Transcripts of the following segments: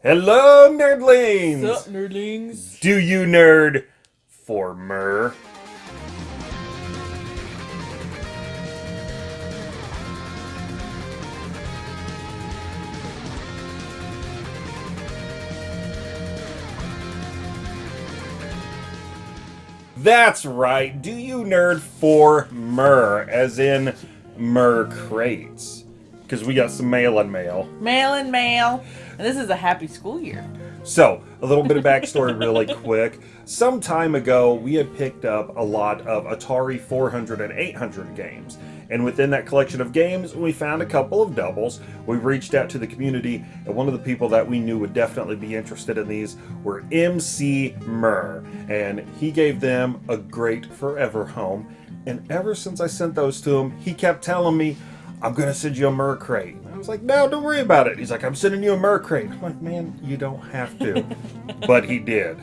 Hello, nerdlings! Sup, nerdlings? Do you nerd for Murr? That's right. Do you nerd for Murr, as in Murr crates? Because we got some mail and mail. Mail and mail. And this is a happy school year. So, a little bit of backstory really quick. Some time ago, we had picked up a lot of Atari 400 and 800 games. And within that collection of games, we found a couple of doubles. We reached out to the community, and one of the people that we knew would definitely be interested in these were MC Murr. And he gave them a great forever home. And ever since I sent those to him, he kept telling me, I'm going to send you a Murr crate. I was like, no, don't worry about it. He's like, I'm sending you a Murr crate. I'm like, man, you don't have to. but he did.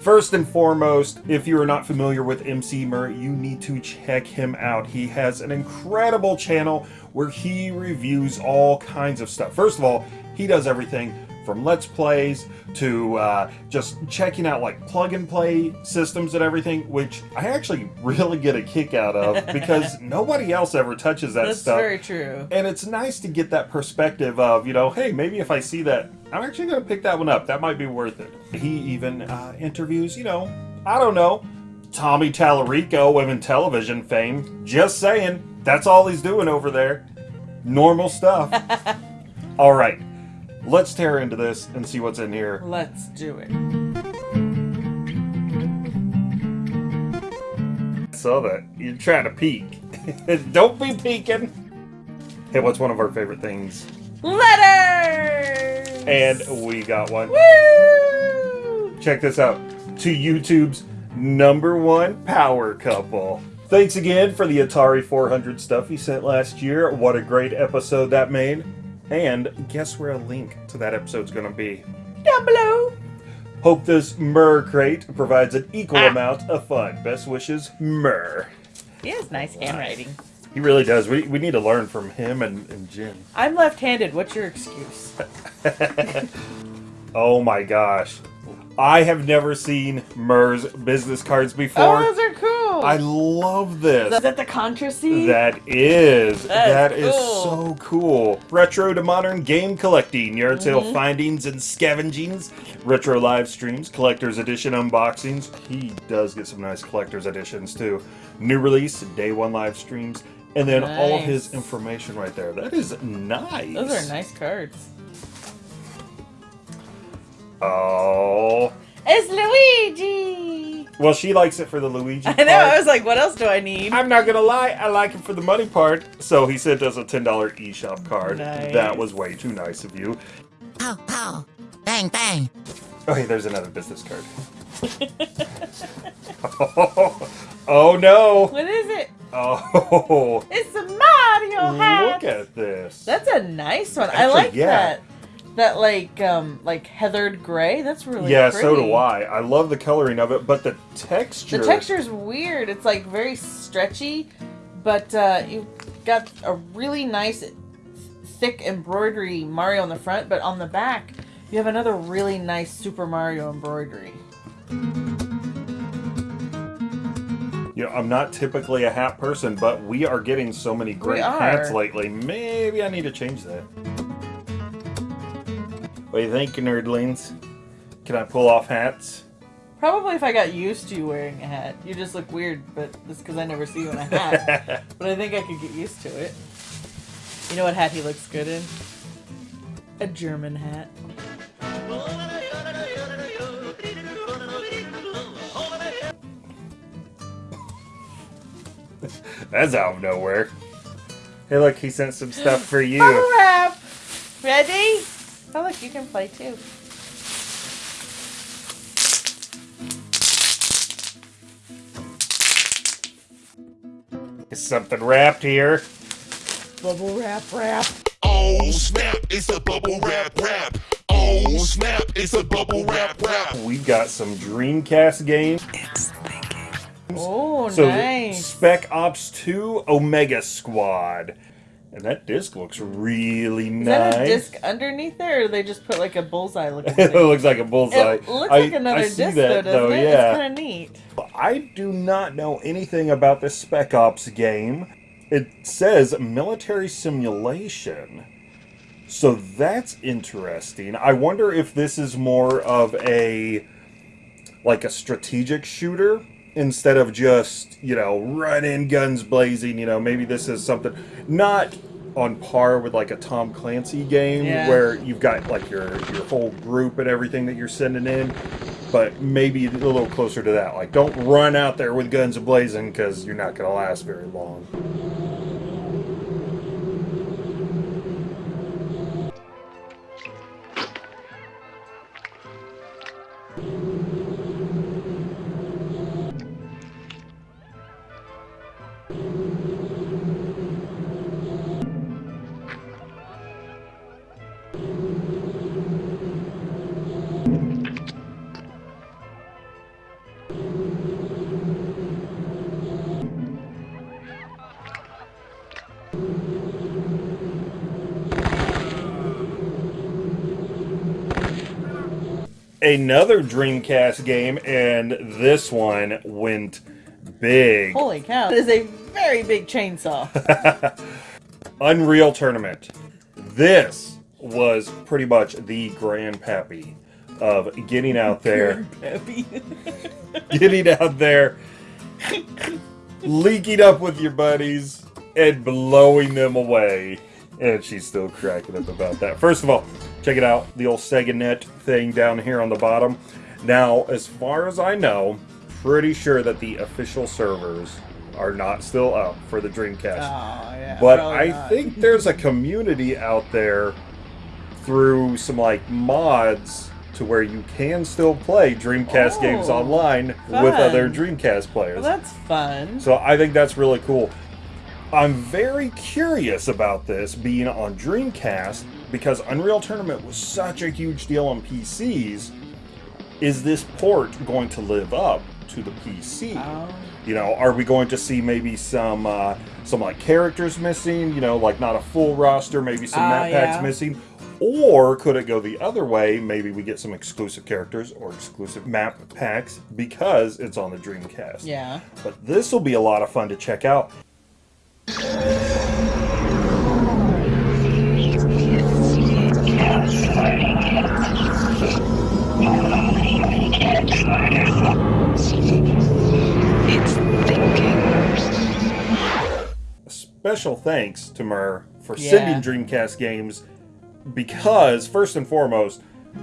First and foremost, if you are not familiar with MC Murray, you need to check him out. He has an incredible channel where he reviews all kinds of stuff. First of all, he does everything from Let's Plays to uh, just checking out like plug and play systems and everything, which I actually really get a kick out of because nobody else ever touches that stuff. That's very true. And it's nice to get that perspective of, you know, hey, maybe if I see that, I'm actually going to pick that one up. That might be worth it. He even uh, interviews, you know, I don't know, Tommy Tallarico, Women Television fame. Just saying, that's all he's doing over there. Normal stuff. all right, let's tear into this and see what's in here. Let's do it. Saw that. You're trying to peek. don't be peeking. Hey, what's one of our favorite things? Letters! And we got one. Woo! Check this out. To YouTube's number one power couple. Thanks again for the Atari 400 stuff you sent last year. What a great episode that made. And guess where a link to that episode's going to be? Down below. Hope this Murr crate provides an equal Ah. amount of fun. Best wishes, Murr. He has nice handwriting. He really does. We, we need to learn from him and, and Jin. I'm left-handed. What's your excuse? Oh my gosh. I have never seen Murr's business cards Oh, before. those are. I love this. Is that the Contra seed? That is. That that is cool. so cool. Retro to modern game collecting, yard sale Mm-hmm. findings and scavengings, retro live streams, collector's edition unboxings. He does get some nice collector's editions too. New release, day one live streams, and then all of his information right there. That is nice. Those are nice cards. Oh. It's Luigi! Well, she likes it for the Luigi I know, part. I was like, what else do I need? I'm not gonna lie, I like it for the money part. So he sent us a ten dollar eShop card. Nice. That was way too nice of you. Pow, pow. Bang, bang. Oh, hey, there's another business card. oh, no! What is it? Oh, It's a Mario hat! look at this. That's a nice one. I like yeah. that. That like um like heathered gray. That's really yeah, pretty. so do I. I love the coloring of it, but the texture. The texture is weird. It's like very stretchy, but uh, you've got a really nice thick embroidery Mario on the front, but on the back you have another really nice Super Mario embroidery. You know, I'm not typically a hat person, but we are getting so many great hats lately. Maybe I need to change that. What do you think, nerdlings? Can I pull off hats? Probably if I got used to you wearing a hat. You just look weird, but that's because I never see you in a hat. but I think I could get used to it. You know what hat he looks good in? A German hat. That's out of nowhere. Hey, look, he sent some stuff for you. Bubble wrap! Ready? Oh, look, you can play too. Is something wrapped here? Bubble wrap, wrap. Oh snap, it's a bubble wrap wrap. Oh snap, it's a bubble wrap wrap. We've got some Dreamcast games. Oh, So nice. Spec Ops 2 Omega Squad. And that disc looks really Is nice. that a disc underneath there, or they just put like a bullseye looking it thing? looks like a bullseye. It looks I- like another I see disc, that, though, doesn't it? Yeah. It's kind of neat. I do not know anything about this Spec Ops game. It says military simulation. So that's interesting. I wonder if this is more of a like a strategic shooter instead of just, you know, running guns blazing, you know, maybe this is something not on par with like a Tom Clancy game Yeah. where you've got like your your whole group and everything that you're sending in, but maybe a little closer to that. Like don't run out there with guns blazing cuz you're not going to last very long. Another Dreamcast game and this one went big. Holy cow! It is a very big chainsaw. Unreal Tournament. This was pretty much the grandpappy of getting out there, getting out there, leaking up with your buddies, and blowing them away. And she's still cracking up about that. First of all, check it out the old SegaNet thing down here on the bottom. Now, as far as I know, pretty sure that the official servers are not still up for the Dreamcast. Oh yeah. But I not. think there's a community out there through some like mods to where you can still play Dreamcast Oh, games online with other Dreamcast players. Well, that's fun. So I think that's really cool. I'm very curious about this being on Dreamcast because Unreal Tournament was such a huge deal on PCs. Is this port going to live up to the PC? Oh. You know, are we going to see maybe some uh, some like characters missing? You know, like not a full roster, maybe some Ah, map packs yeah. missing. Or could it go the other way? Maybe we get some exclusive characters or exclusive map packs because it's on the Dreamcast. Yeah. But this will be a lot of fun to check out. It's. Special thanks to Murr for Yeah. sending Dreamcast games because, first and foremost,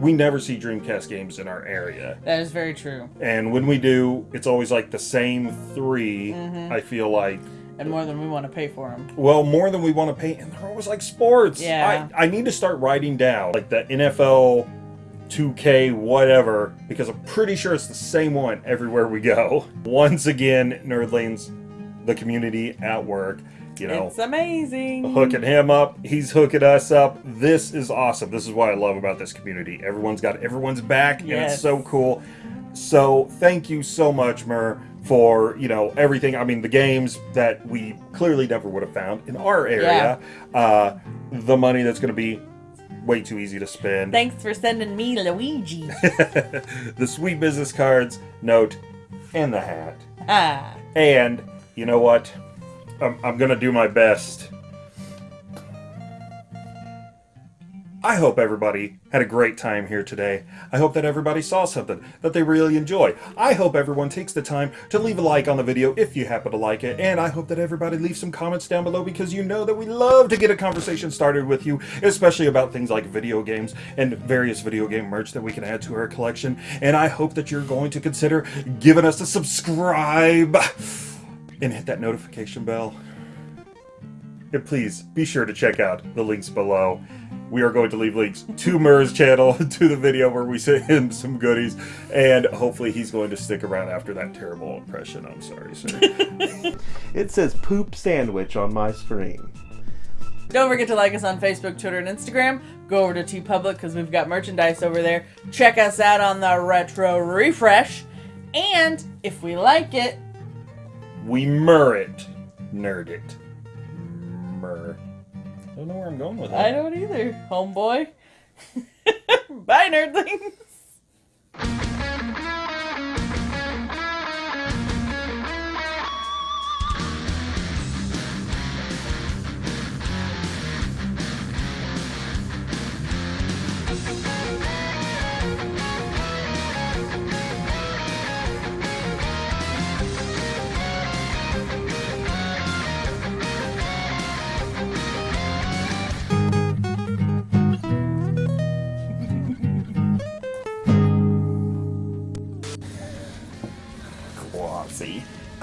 we never see Dreamcast games in our area. That is very true. And when we do, it's always like the same 3 Mm-hmm. I feel like. And more than we want to pay for them. Well, more than we want to pay, and they're always like sports. Yeah. I, I need to start writing down like the NFL 2K whatever because I'm pretty sure it's the same one everywhere we go. Once again, Nerdlings, the community at work, you know, It's amazing. hooking him up. He's hooking us up. This is awesome. This is what I love about this community. Everyone's got everyone's back, and it's so cool. So thank you so much, Murr, for you know everything. I mean, the games that we clearly never would have found in our area. Uh, the money that's going to be way too easy to spend. Thanks for sending me Luigi. the sweet business cards, note, and the hat. ah. And you know what? I'm, I'm gonna do my best. I hope everybody had a great time here today. I hope that everybody saw something that they really enjoy. I hope everyone takes the time to leave a like on the video if you happen to like it. And I hope that everybody leaves some comments down below because you know that we love to get a conversation started with you, especially about things like video games and various video game merch that we can add to our collection. And I hope that you're going to consider giving us a subscribe and hit that notification bell. And please be sure to check out the links below. We are going to leave links to Murr's channel, to the video where we sent him some goodies, and hopefully he's going to stick around after that terrible impression. I'm sorry, sir. It says poop sandwich on my screen. Don't forget to like us on Facebook, Twitter, and Instagram. Go over to TeePublic because we've got merchandise over there. Check us out on the Retro Refresh. And if we like it, we mur it. Nerd it. Mur. Don't know where I'm going with that. I don't either, homeboy. Bye, nerdlings.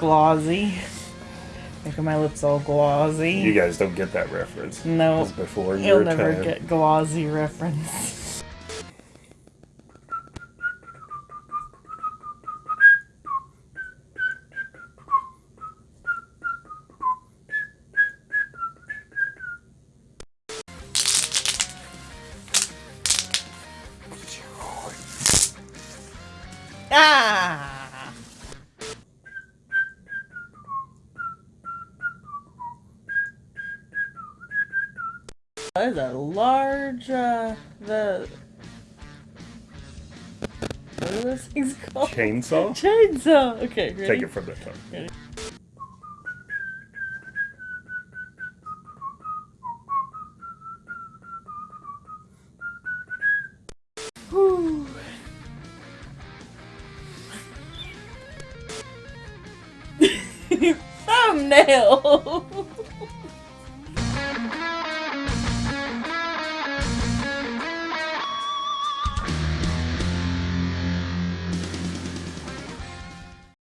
Glossy. Making my lips all glossy. You guys don't get that reference. No. It's before You'll never time. get glossy reference. That is a large, uh, the. What are those things called? Chainsaw? Chainsaw! Okay, ready? Take it from the top. Ready? Thumbnail!